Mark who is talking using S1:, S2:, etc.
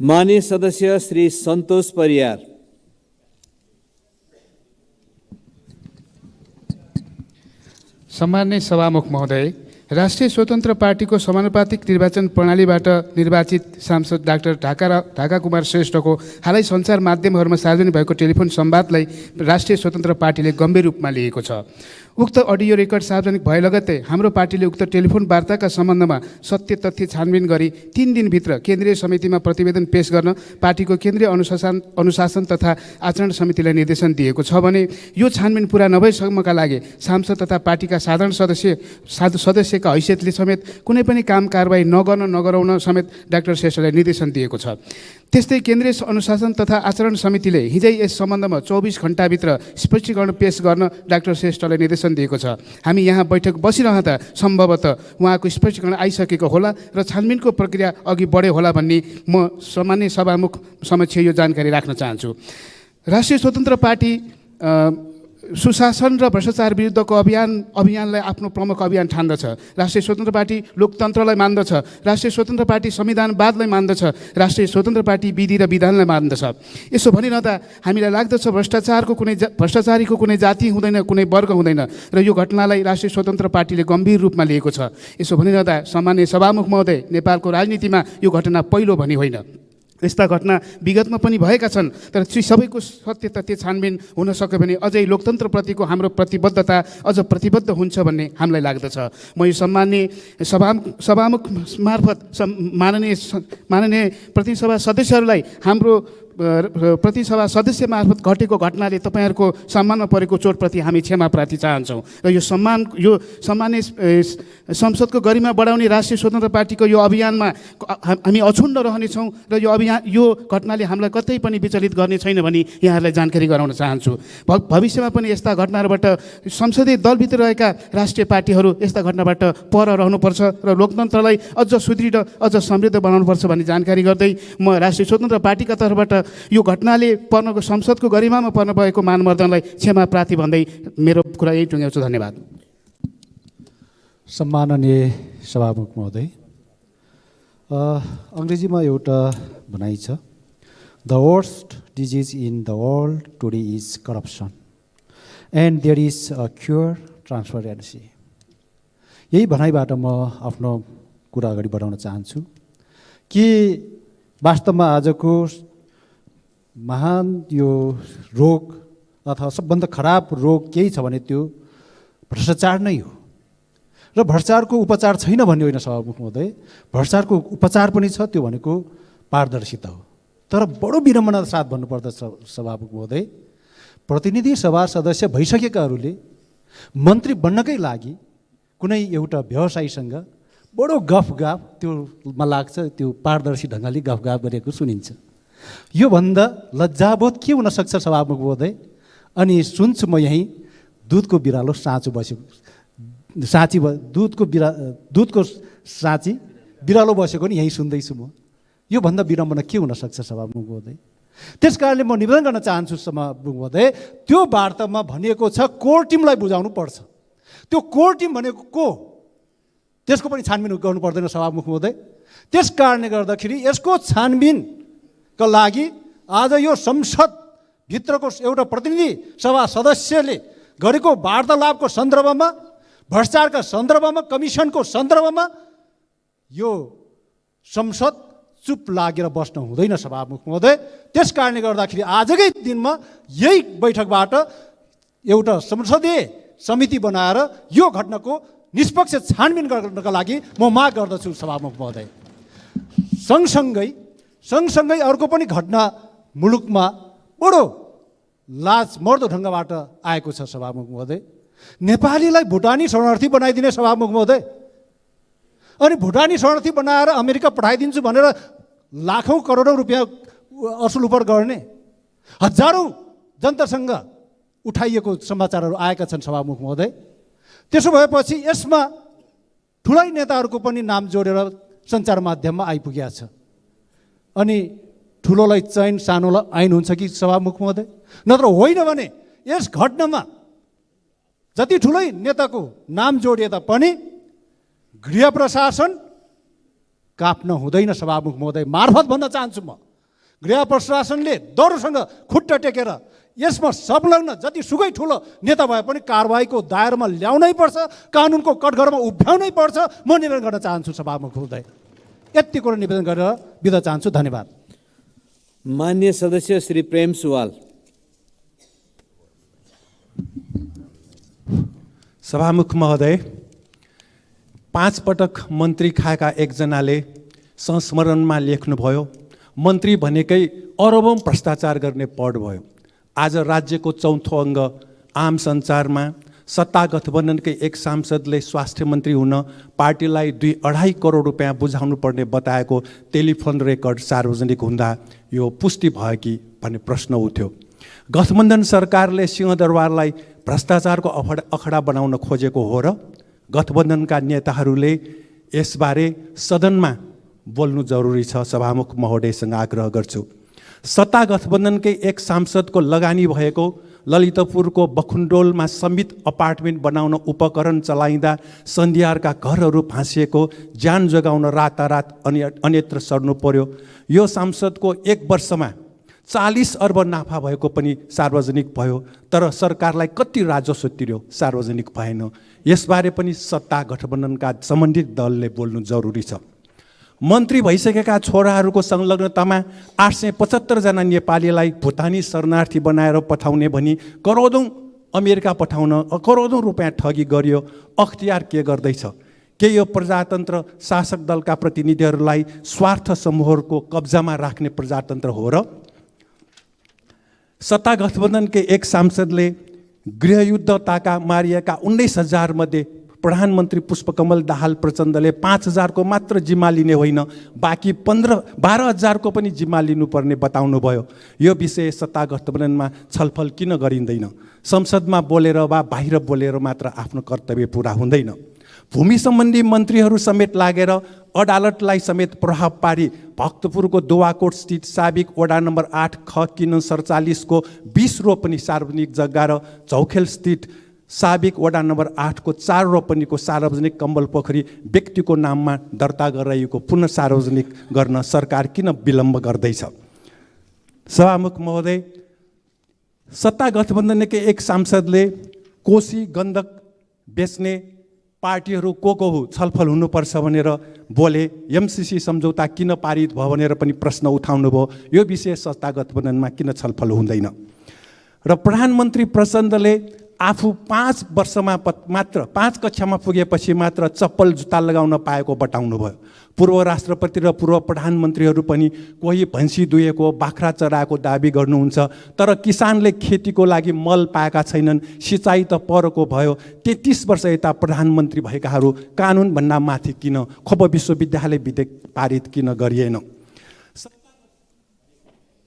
S1: मान्य सदस्य श्री सन्तोष परियार।
S2: सम्मान्य सभामुख महोदय राष्ट्रिय स्वतन्त्र पार्टीको समानुपातिक निर्वाचन प्रणालीबाट निर्वाचित सांसद डाक्टर ढाका ढाका कुमार श्रेष्ठको हालै सञ्चार माध्यमहरूमा सार्वजनिक भएको टेलिफोन संवादलाई राष्ट्रिय स्वतन्त्र पार्टीले गम्भीर रूपमा लिएको छ। उक्त अडियो रेकर्ड सार्वजनिक भए लगत्तै हाम्रो पार्टीले उक्त टेलिफोन वार्ताका सम्बन्धमा सत्य तथ्य छानबिन गरी तिन दिनभित्र केन्द्रीय समितिमा प्रतिवेदन पेश गर्न पार्टीको केन्द्रीय अनुशासन अनुशासन तथा आचरण समितिलाई निर्देशन दिएको छ भने यो छानबिन पुरा नभएसम्मका लागि सांसद तथा पार्टीका साधारण सदस्य साधु सदस्यका हैसियतले समेत कुनै पनि काम कारवाही नगर्न नगराउन समेत डाक्टर श्रेष्ठलाई निर्देशन दिएको छ। त्यस्तै केन्द्रीय अनुशासन तथा आचरण समितिले हिजै यस सम्बन्धमा चौबिस घन्टाभित्र स्पष्टीकरण पेश गर्न डाक्टर श्रेष्ठलाई निर्देशन दिएको छ। हामी यहाँ बैठक बसिरहँदा सम्भवतः उहाँको स्पष्टीकरण आइसकेको होला र छानबिनको प्रक्रिया अघि बढ्यो होला भन्ने म सामान्य सभामुख समक्ष यो जानकारी राख्न चाहन्छु। राष्ट्रिय स्वतन्त्र पार्टी सुशासन र भ्रष्टाचार विरुद्धको अभियान अभियानलाई आफ्नो प्रमुख अभियान ठान्दछ। राष्ट्रिय स्वतन्त्र पार्टी लोकतन्त्रलाई मान्दछ। राष्ट्रिय स्वतन्त्र पार्टी संविधानवादलाई मान्दछ। राष्ट्रिय स्वतन्त्र पार्टी विधि र विधानलाई मान्दछ। यसो भनिरहँदा हामीलाई लाग्दछ भ्रष्टाचारको कुनै भ्रष्टाचारीको कुनै जाति हुँदैन कुनै वर्ग हुँदैन र यो घटनालाई राष्ट्रिय स्वतन्त्र पार्टीले गम्भीर रूपमा लिएको छ। यसो भनिरहँदा सामान्य सभामुख महोदय नेपालको राजनीतिमा यो घटना पहिलो भनी होइन। यस्ता घटना विगतमा पनि भएका छन् तर ती सबैको सत्य तथ्य छानबिन हुन सक्यो भने अझै लोकतन्त्रप्रतिको हाम्रो प्रतिबद्धता अझ प्रतिबद्ध हुन्छ भन्ने हामीलाई लाग्दछ। म यो सम्मान्य सभा सभामुख मार्फत माननीय माननीय प्रतिसभा सदस्यहरूलाई हाम्रो प्रतिसभा सदस्य मार्फत घटेको घटनाले तपाईँहरूको सम्मानमा परेको चोटप्रति हामी क्षमा प्रार्थी चाहन्छौँ। र यो सम्मान यो सामान्य ए, संसदको गरिमा बढाउने राष्ट्रिय स्वतन्त्र पार्टीको यो अभियानमा हामी अछुण्ड रहनेछौँ र यो अभियान यो घटनाले हामीलाई कतै पनि विचलित गर्ने छैन भनी यहाँहरूलाई जानकारी गराउन चाहन्छु। भविष्यमा पनि यस्ता घटनाहरूबाट संसदीय दलभित्र रहेका राष्ट्रिय पार्टीहरू यस्ता घटनाबाट पर रहनुपर्छ र लोकतन्त्रलाई अझ सुदृढ अझ समृद्ध बनाउनुपर्छ भन्ने जानकारी गर्दै म राष्ट्रिय स्वतन्त्र पार्टीका तर्फबाट यो घटनाले पर्नको संसदको गरिमामा पर्न भएको मानवर्धनलाई क्षमा प्रार्थी भन्दै मेरो कुरा यही टुङ्ग्याउँछु धन्यवाद।
S3: सम्माननीय सभामुख महोदय अङ्ग्रेजीमा एउटा भनाइ छ the worst disease in the world today is corruption and there is a cure transparency यही भनाइबाट म आफ्नो कुरा अगाडि बढाउन चाहन्छु कि वास्तवमा आजको महान यो रोग अथवा सबभन्दा खराब रोग केही छ भने त्यो भ्रष्टाचार नै हो। र भ्रष्टाचारको उपचार छैन भन्ने होइन सभामुख महोदय भ्रष्टाचारको उपचार पनि छ त्यो भनेको पारदर्शिता हो। तर बडो विडम्बना साथ भन्नुपर्दछ सभामुख महोदय प्रतिनिधि सभा सदस्य भइसकेकाहरूले मन्त्री बन्नकै लागि कुनै एउटा व्यवसायीसँग बडो गफगाफ त्योमा लाग्छ त्यो पारदर्शी ढङ्गले गफगाफ गरेको सुनिन्छ। योभन्दा लज्जाबोध के हुनसक्छ सभामुख महोदय अनि सुन्छु म यहीँ दुधको बिरालो साँचो बसेको साँची दुधको बिरा दुधको साँची बिरालो बसेको नि यहीँ सुन्दैछु म। योभन्दा विडम्बना के हुनसक्छ सभामुख महोदय त्यस कारणले म निवेदन गर्न चाहन्छु सभामुख महोदय त्यो वार्तामा भनिएको छ कोर टिमलाई बुझाउनु पर्छ। त्यो कोर टिम भनेको को? त्यसको पनि छानबिन गर्नु पर्दैन सभामुख महोदय त्यस कारणले गर्दाखेरि यसको छानबिनका लागि आज यो संसदभित्रको एउटा प्रतिनिधि सभा सदस्यले गरेको वार्तालापको सन्दर्भमा भ्रष्टाचारका सन्दर्भमा कमिसनको सन्दर्भमा यो संसद चुप लागेर बस्न हुँदैन सभामुख महोदय। त्यस कारणले गर्दाखेरि आजकै दिनमा यही बैठकबाट एउटा संसदीय समिति बनाएर यो घटनाको निष्पक्ष छानबिन गर्नका लागि म माग गर्दछु सभामुख महोदय। सँगसँगै सँगसँगै अर्को पनि घटना मुलुकमा बडो लाज मर्दो ढङ्गबाट आएको छ सभामुख महोदय। नेपालीलाई भुटानी शरणार्थी बनाइदिने सभामुख महोदय। अनि भुटानी शरणार्थी बनाएर अमेरिका पठाइदिन्छु भनेर लाखौँ करोडौँ रुपियाँ असुल उपर गर्ने हजारौँ जनतासँग उठाइएको समाचारहरू आएका छन् सभामुख महोदय। त्यसो भएपछि यसमा ठुलै नेताहरूको पनि नाम जोडेर सञ्चार माध्यममा आइपुगेका छ अनि ठुलोलाई चैन सानोलाई ऐन हुन्छ कि सभामुख महोदय? नत्र होइन भने यस घटनामा जति ठुलै नेताको नाम जोडिए तापनि गृह प्रशासन काप्न हुँदैन सभामुख महोदय। मार्फत भन्न चाहन्छु म। गृह प्रशासनले दरोसँग खुट्टा टेकेर यसमा संलग्न जति सुकै ठुलो नेता भए पनि कारवाहीको दायरामा ल्याउनै पर्छ कानुनको कठघरमा उभ्याउनै पर्छ म निवेदन गर्न चाहन्छु सभामुख महोदय। यति कुरो निवेदन गरेर बिदा चाहन्छु। धन्यवाद।
S1: मान्य सदस्य श्री प्रेम सुवाल।
S4: सभामुख महोदय पाँच पटक मन्त्री खाएका एकजनाले संस्मरणमा लेख्नुभयो मन्त्री भनेकै अरबौँ भ्रष्टाचार गर्ने पढ भयो। आज राज्यको चौथो अङ्ग आम सञ्चारमा सत्ता गठबन्धनकै एक सांसदले स्वास्थ्य मन्त्री हुन पार्टीलाई दुई अढाई करोड रुपियाँ बुझाउनु पर्ने बताएको टेलिफोन रेकर्ड सार्वजनिक हुँदा यो पुष्टि भयो कि भन्ने प्रश्न उठ्यो। गठबन्धन सरकारले सिंहदरबारलाई भ्रष्टाचारको अखडा अखडा बनाउन खोजेको हो र गठबन्धनका नेताहरूले यसबारे सदनमा बोल्नु जरुरी छ सभामुख महोदयसँग आग्रह गर्छु। सत्ता गठबन्धनकै एक सांसदको लगानी भएको ललितपुरको बखुन्डोलमा समित अपार्टमेन्ट बनाउन उपकरण चलाइँदा सन्धियारका घरहरू भाँसिएको ज्यान जोगाउन रातारात अन्य अन्यत्र सर्नु पर्यो। यो सांसदको एक वर्षमा चालिस अर्ब नाफा भएको पनि सार्वजनिक भयो तर सरकारलाई कति राजस्व तिर्यो सार्वजनिक भएन। यसबारे पनि सत्ता गठबन्धनका सम्बन्धित दलले बोल्नु जरुरी छ। मन्त्री भइसकेका छोराहरूको संलग्नतामा आठ सय पचहत्तरजना नेपालीलाई भुटानी शरणार्थी बनाएर पठाउने भनी करोडौँ अमेरिका पठाउन करोडौँ रुपियाँ ठगी गरियो। अख्तियार के गर्दैछ? के यो प्रजातन्त्र शासक दलका प्रतिनिधिहरूलाई स्वार्थ समूहहरूको कब्जामा राख्ने प्रजातन्त्र हो र? सत्ता गठबन्धनकै एक सांसदले गृहयुद्ध ताका मारिएका उन्नाइस हजारमध्ये प्रधानमन्त्री पुष्पकमल दाहाल प्रचण्डले पाँच हजारको मात्र जिम्मा लिने होइन बाँकी पन्ध्र बाह्र हजारको पनि जिम्मा लिनुपर्ने बताउनु भयो यो विषय सत्ता गठबन्धनमा छलफल किन गरिँदैन? संसदमा बोलेर वा बाहिर बोलेर मात्र आफ्नो कर्तव्य पुरा हुँदैन। भूमि सम्बन्धी मन्त्रीहरू समेत लागेर अदालतलाई समेत प्रभाव पारी भक्तपुरको दुवाकोट स्थित साबिक वडा नम्बर आठ ख किन सडचालिसको बिस रोपनी सार्वजनिक जग्गा र झौखेल स्थित साबिक वडा नम्बर आठको चार रोपनीको सार्वजनिक कम्बल पोखरी व्यक्तिको नाममा दर्ता गराइएको पुनः सार्वजनिक गर्न सरकार किन विलम्ब गर्दैछ? सभामुख महोदय सत्ता गठबन्धनकै एक सांसदले कोशी गण्डक बेच्ने पार्टीहरू को को हो छलफल हुनुपर्छ भनेर बोले एमसिसी सम्झौता किन पारित भयो भनेर पनि प्रश्न उठाउनु भयो यो विषय सत्ता गठबन्धनमा किन छलफल हुँदैन? र प्रधानमन्त्री प्रचण्डले आफू पाँच वर्षमा मात्र पाँच कक्षामा पुगेपछि मात्र चप्पल जुत्ता लगाउन पाएको बताउनु भयो पूर्व राष्ट्रपति र पूर्व प्रधानमन्त्रीहरू पनि कोही भैँसी दुहेको बाख्रा चराएको दाबी गर्नुहुन्छ तर किसानले खेतीको लागि मल पाएका छैनन् सिँचाइ त परको भयो। तेत्तिस वर्ष यता प्रधानमन्त्री भएकाहरू कानुनभन्दा माथि किन खोप विश्वविद्यालय विधेयक पारित किन गरिएन